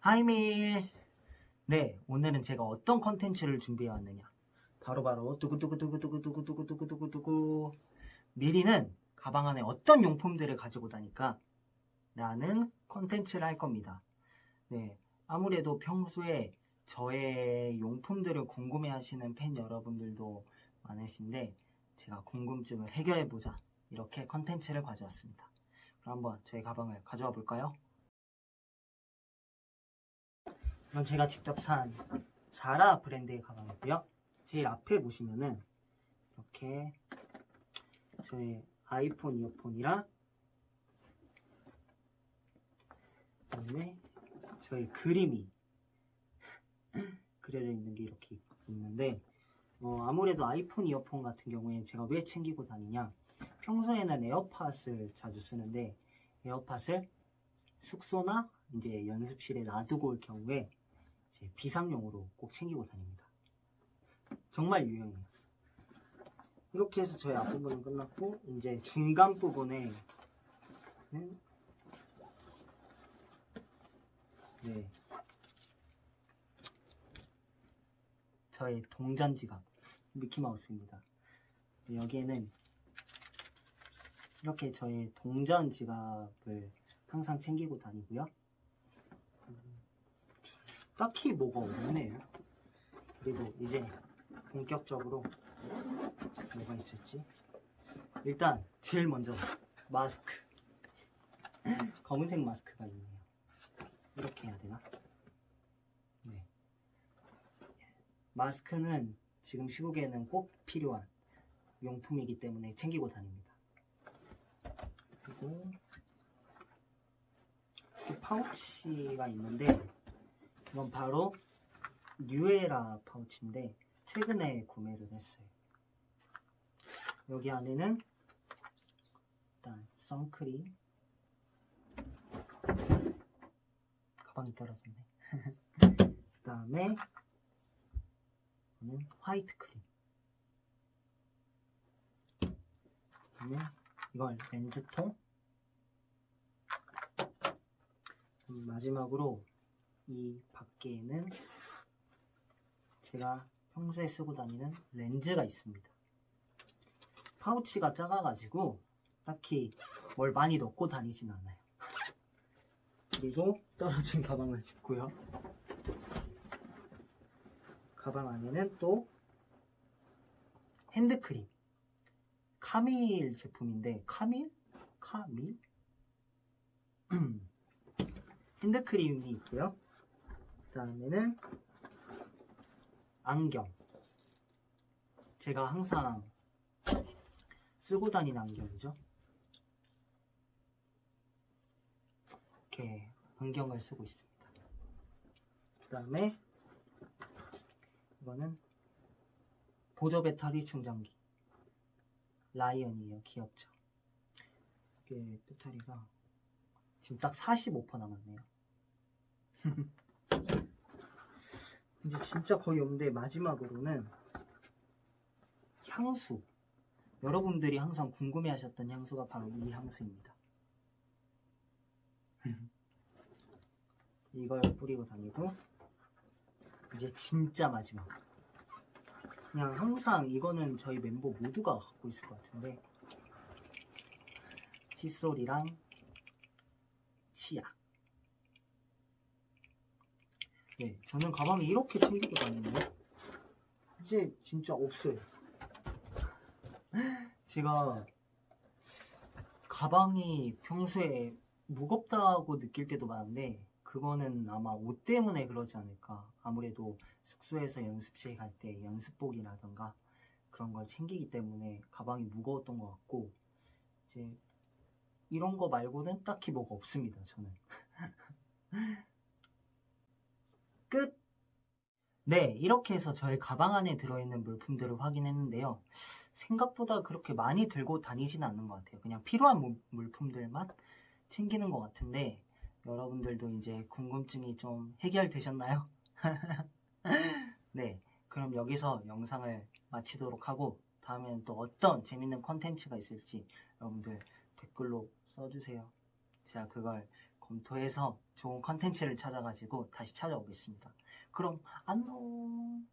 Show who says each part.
Speaker 1: 하이밀 네 오늘은 제가 어떤 컨텐츠를 준비해 왔느냐. 바로바로 두구두구두구두구두구두구두구두구두구 미리는 가방 안에 어떤 용품들을 가지고 다니까? 라는 컨텐츠를 할 겁니다. 네 아무래도 평소에 저의 용품들을 궁금해 하시는 팬 여러분들도 많으신데 제가 궁금증을 해결해 보자. 이렇게 컨텐츠를 가져왔습니다. 그럼 한번 저희 가방을 가져와 볼까요? 이건 제가 직접 산 자라 브랜드의 가방이고요. 제일 앞에 보시면은 이렇게 저의 아이폰 이어폰이랑 그다음에 저희 그림이 그려져 있는 게 이렇게 있는데 어, 아무래도 아이폰 이어폰 같은 경우에 제가 왜 챙기고 다니냐 평소에는 에어팟을 자주 쓰는데 에어팟을 숙소나 이제 연습실에 놔두고 올 경우에 이 제 비상용으로 꼭 챙기고 다닙니다. 정말 유용해요. 이렇게 해서 저희 앞부분은 끝났고 이제 중간 부분에 네 저의 동전 지갑 미키마우스입니다. 여기에는 이렇게 저의 동전 지갑을 항상 챙기고 다니고요. 음, 딱히 뭐가 없네요. 그리고 이제 본격적으로 뭐가 있을지. 일단 제일 먼저 마스크. 검은색 마스크가 있네요. 이렇게 해야 되나? 네. 마스크는 지금 시국에는 꼭 필요한 용품이기 때문에 챙기고 다닙니다. 그리고 이 파우치가 있는데 이건 바로 뉴에라 파우치인데 최근에 구매를 했어요. 여기 안에는 일단 선크림 가방이 떨어졌네. 그 다음에 이거는 화이트 크림. 그다음에 이걸 렌즈통. 음, 마지막으로 이 밖에는 제가 평소에 쓰고 다니는 렌즈가 있습니다. 파우치가 작아가지고 딱히 뭘 많이 넣고 다니진 않아요. 그리고 떨어진 가방을 짚고요. 가방 안에는 또 핸드크림. 카밀 제품인데, 카밀? 카밀? 핸드크림이 있고요. 그 다음에는 안경. 제가 항상 쓰고 다니는 안경이죠. 이렇게 안경을 쓰고 있습니다. 그 다음에 이거는 보조 배터리 충전기. 라이언이에요. 귀엽죠? 이게 배터리가 지금 딱 45% 남았네요. 이제 진짜 거의 없는데 마지막으로는 향수. 여러분들이 항상 궁금해 하셨던 향수가 바로 이 향수입니다. 이걸 뿌리고 다니고 이제 진짜 마지막. 그냥 항상 이거는 저희 멤버 모두가 갖고 있을 것 같은데 칫솔이랑 치약. 네, 저는 가방에 이렇게 챙기고 다니네요. 이제 진짜 없어요. 제가 가방이 평소에 무겁다고 느낄 때도 많은데 그거는 아마 옷 때문에 그러지 않을까. 아무래도 숙소에서 연습실 갈 때 연습복이라던가 그런 걸 챙기기 때문에 가방이 무거웠던 것 같고 이제 이런 거 말고는 딱히 뭐가 없습니다. 저는. 끝! 네, 이렇게 해서 저의 가방 안에 들어있는 물품들을 확인했는데요. 생각보다 그렇게 많이 들고 다니진 않는 것 같아요. 그냥 필요한 물- 물품들만 챙기는 것 같은데, 여러분들도 이제 궁금증이 좀 해결되셨나요? 네, 그럼 여기서 영상을 마치도록 하고, 다음에는 또 어떤 재밌는 컨텐츠가 있을지 여러분들 댓글로 써주세요. 제가 그걸 검토해서 좋은 컨텐츠를 찾아가지고 다시 찾아오겠습니다. 그럼 안녕.